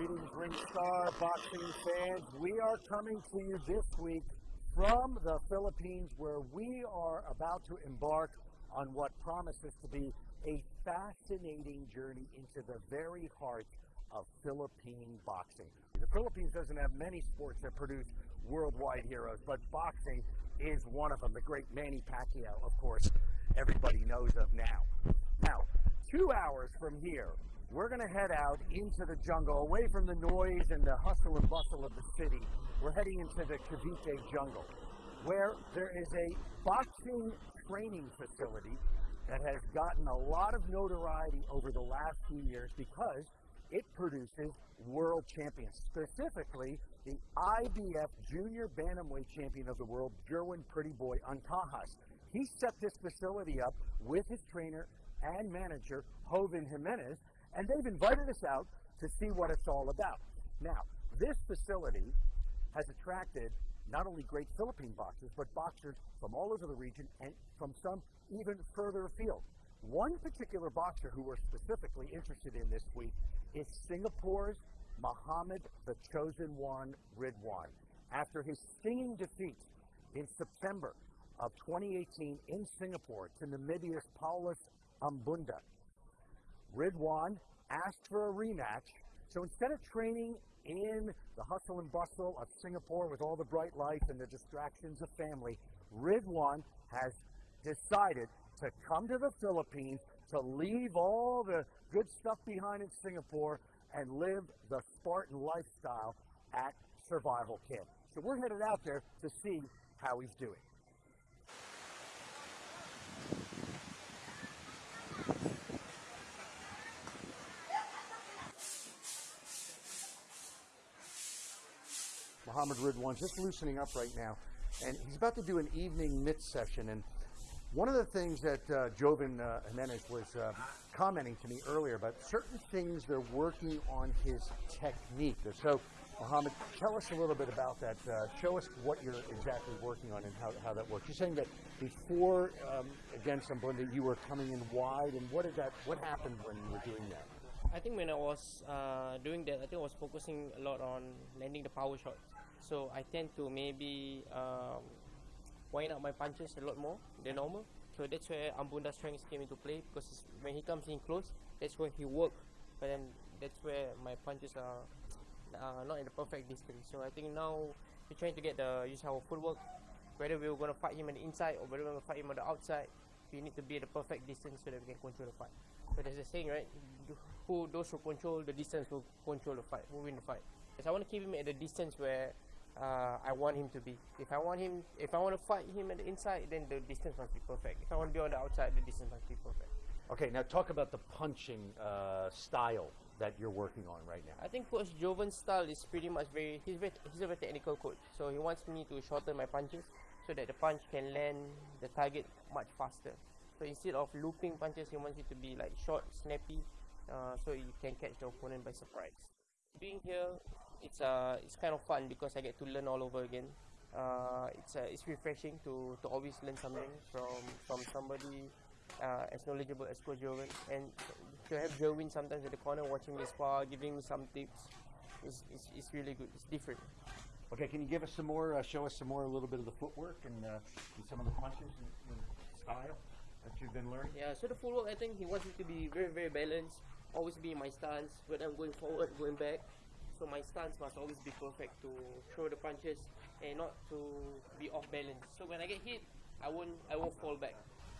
Greetings, Ring Star boxing fans. We are coming to you this week from the Philippines, where we are about to embark on what promises to be a fascinating journey into the very heart of Philippine boxing. The Philippines doesn't have many sports that produce worldwide heroes, but boxing is one of them. The great Manny Pacquiao, of course, everybody knows of now. Now, two hours from here, we're going to head out into the jungle, away from the noise and the hustle and bustle of the city. We're heading into the Cavite jungle, where there is a boxing training facility that has gotten a lot of notoriety over the last few years because it produces world champions, specifically the IBF Junior Bantamweight Champion of the World, Jerwin Pretty Boy Ancajas. He set this facility up with his trainer and manager, Joven Jimenez, and they've invited us out to see what it's all about. Now, this facility has attracted not only great Philippine boxers, but boxers from all over the region and from some even further afield. One particular boxer who we're specifically interested in this week is Singapore's Muhammad the Chosen One Ridwan. After his stinging defeat in September of 2018 in Singapore to Namibia's Paulus Ambunda, Ridwan asked for a rematch. So instead of training in the hustle and bustle of Singapore with all the bright lights and the distractions of family, Ridwan has decided to come to the Philippines to leave all the good stuff behind in Singapore and live the Spartan lifestyle at Survival Camp. So we're headed out there to see how he's doing. Muhammad Ridwan just loosening up right now, and he's about to do an evening mitt session. And one of the things that uh, Joven uh, Jimenez was uh, commenting to me earlier about certain things they're working on his technique. So, Muhammad, tell us a little bit about that. Uh, show us what you're exactly working on and how, how that works. You're saying that before um, against Ambunda, you were coming in wide, and what did that? What happened when you were doing that? I think when I was uh, doing that, I think I was focusing a lot on landing the power shots. So I tend to maybe um, wind up my punches a lot more than normal. So that's where Ambunda's strength came into play because when he comes in close, that's where he works. But then that's where my punches are uh, not in the perfect distance. So I think now we're trying to get the use our footwork. Whether we're going to fight him on the inside or whether we're going to fight him on the outside, we need to be at the perfect distance so that we can control the fight. So there's a saying, right? Who those who control the distance will control the fight, will win the fight. Because I want to keep him at the distance where uh, I want him to be. If I want him, if I want to fight him at the inside, then the distance must be perfect. If I want to be on the outside, the distance must be perfect. Okay, now talk about the punching uh, style that you're working on right now. I think Coach Joven's style is pretty much very he's very he's a very technical coach. So he wants me to shorten my punches so that the punch can land the target much faster. So instead of looping punches, he wants it to be like short, snappy, uh, so you can catch the opponent by surprise. Being here, it's uh, it's kind of fun because I get to learn all over again. Uh, it's uh, it's refreshing to, to always learn something from from somebody uh, as knowledgeable as Coach Joven, and to have Joven sometimes at the corner watching me spar, giving me some tips, is is is really good. It's different. Okay, can you give us some more? Uh, show us some more, a little bit of the footwork and, uh, some of the punches and, and style that you've been learning? Yeah, so the footwork, I think he wants it to be very, very balanced. Always be in my stance, whether I'm going forward, going back. So my stance must always be perfect to throw the punches and not to be off balance. So when I get hit, I won't, I won't fall back.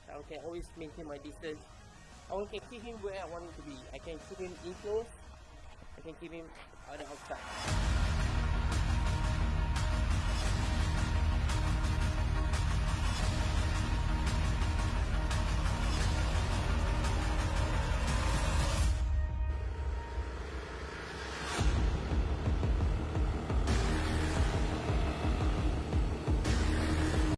I can always maintain my distance. I can keep him where I want him to be. I can keep him in close. I can keep him on the outside.